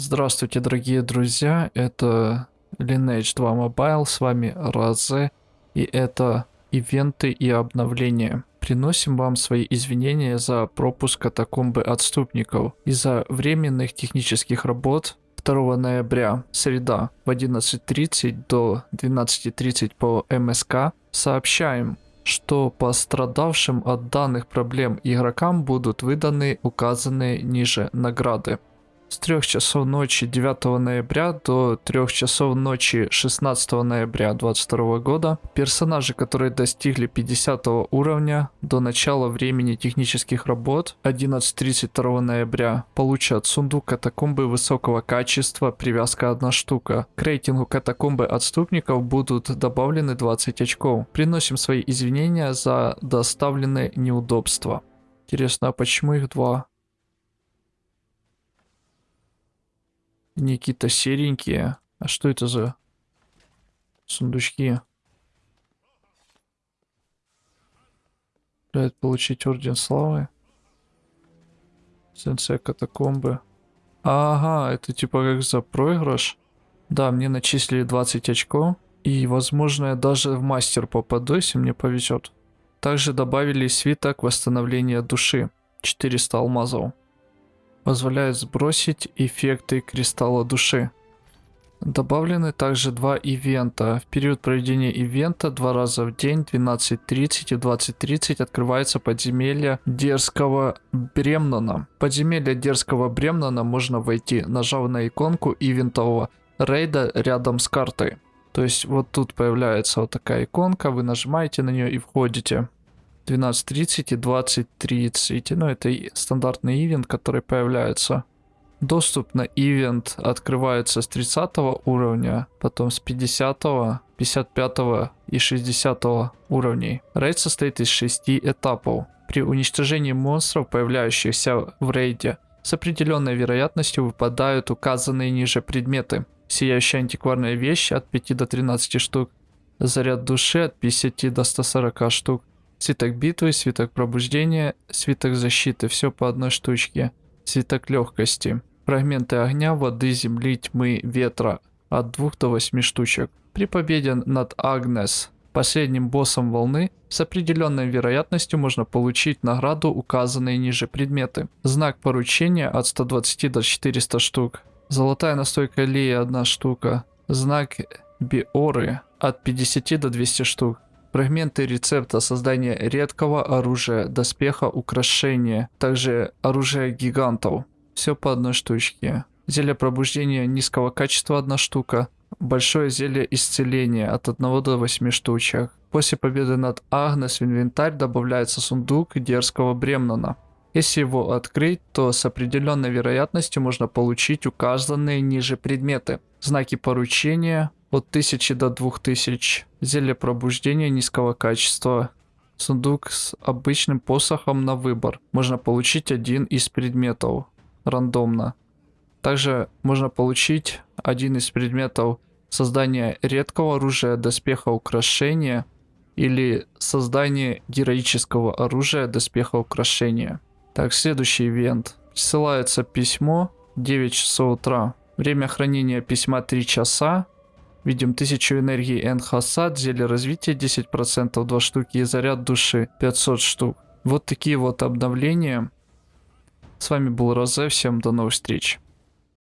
Здравствуйте, дорогие друзья, это Lineage 2 Mobile, с вами Разе, и это ивенты и обновления. Приносим вам свои извинения за пропуск катакомбы отступников из-за временных технических работ. 2 ноября, среда, в 11.30 до 12.30 по МСК. Сообщаем, что пострадавшим от данных проблем игрокам будут выданы указанные ниже награды с 3 часов ночи 9 ноября до 3 часов ночи 16 ноября 2022 года персонажи, которые достигли 50 уровня до начала времени технических работ 11.32 ноября получат сундук катакомбы высокого качества, привязка 1 штука. К рейтингу катакомбы отступников будут добавлены 20 очков. Приносим свои извинения за доставленные неудобства. Интересно, а почему их два? Они какие-то серенькие. А что это за сундучки? Блядь, получить орден славы. Сенсей катакомбы. Ага, это типа как за проигрыш. Да, мне начислили 20 очков. И, возможно, я даже в мастер попаду, если мне повезет. Также добавили свиток восстановления души. 400 алмазов позволяет сбросить эффекты кристалла души. Добавлены также два ивента. В период проведения ивента два раза в день 12.30 и 20.30 открывается подземелье Дерзкого Бремнана. Подземелье Дерзкого Бремнана можно войти, нажав на иконку ивентового рейда рядом с картой. То есть вот тут появляется вот такая иконка, вы нажимаете на нее и входите. 12.30 и 20.30. Ну, это стандартный ивент, который появляется. Доступ на ивент открывается с 30 уровня, потом с 50, 55 и 60 уровней. Рейд состоит из 6 этапов. При уничтожении монстров, появляющихся в рейде, с определенной вероятностью выпадают указанные ниже предметы. Сияющая антикварная вещь от 5 до 13 штук, заряд души от 50 до 140 штук, Свиток битвы, свиток пробуждения, свиток защиты, все по одной штучке. Свиток легкости. Фрагменты огня, воды, земли, тьмы, ветра. От 2 до 8 штучек. При победе над Агнес, последним боссом волны, с определенной вероятностью можно получить награду, указанные ниже предметы. Знак поручения от 120 до 400 штук. Золотая настойка Леи 1 штука. Знак Биоры от 50 до 200 штук. Фрагменты рецепта создания редкого оружия, доспеха, украшения, также оружия гигантов. Все по одной штучке. Зелье пробуждения низкого качества одна штука. Большое зелье исцеления от 1 до 8 штучек. После победы над Агнес в инвентарь добавляется сундук дерзкого Бремнана. Если его открыть, то с определенной вероятностью можно получить указанные ниже предметы. Знаки поручения, от 1000 до 2000. Зелье пробуждения низкого качества. Сундук с обычным посохом на выбор. Можно получить один из предметов рандомно. Также можно получить один из предметов создания редкого оружия, доспеха, украшения или создание героического оружия, доспеха, украшения. Так, следующий ивент. Ссылается письмо 9 часов утра. Время хранения письма 3 часа. Видим 1000 энергии Энхасад, зелье развития 10%, 2 штуки и заряд души 500 штук. Вот такие вот обновления. С вами был Розе, всем до новых встреч.